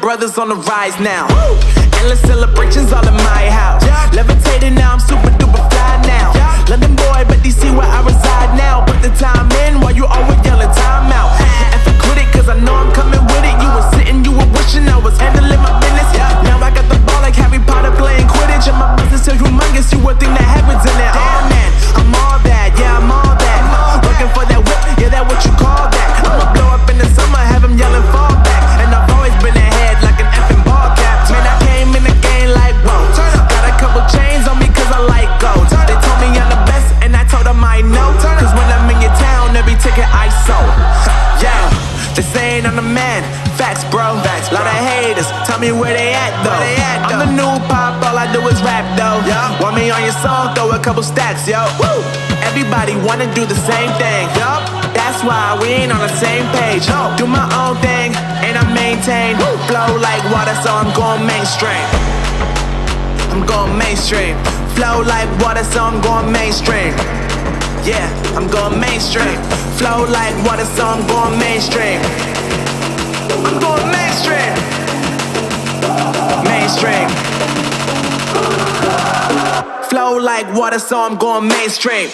brothers on the rise now. Endless celebrations all in my house. Levitating now, I'm super duper they saying I'm the man. Facts, bro. Facts, Lot of haters. Tell me where they at though. they I'm the new pop, all I do is rap though. Want me on your song? Throw a couple stacks, yo. Woo! Everybody wanna do the same thing. Yup. That's why we ain't on the same page. Do my own thing and I maintain. Flow like water, so I'm going mainstream. I'm going mainstream. Flow like water, so I'm going mainstream. Yeah, I'm going mainstream. Flow like water, so I'm going mainstream. I'm going mainstream. Mainstream. Flow like water, so I'm going mainstream.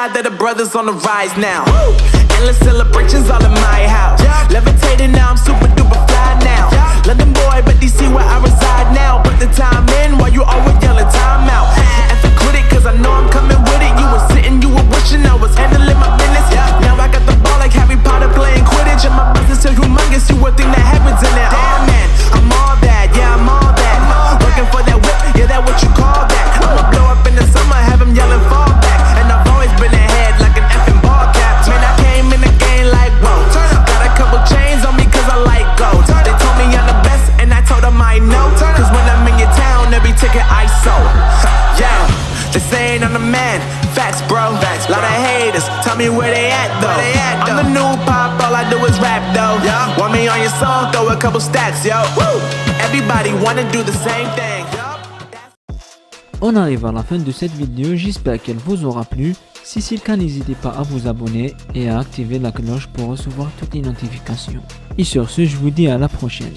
God that the brothers on the rise now. Endless celebrations all in my house. Levitating now, I'm super duper fly now. London boy, but DC where I reside now. Put the time in while you always yelling On arrive à la fin de cette vidéo, j'espère qu'elle vous aura plu. Si c'est le cas, n'hésitez pas à vous abonner et à activer la cloche pour recevoir toutes les notifications. Et sur ce, je vous dis à la prochaine.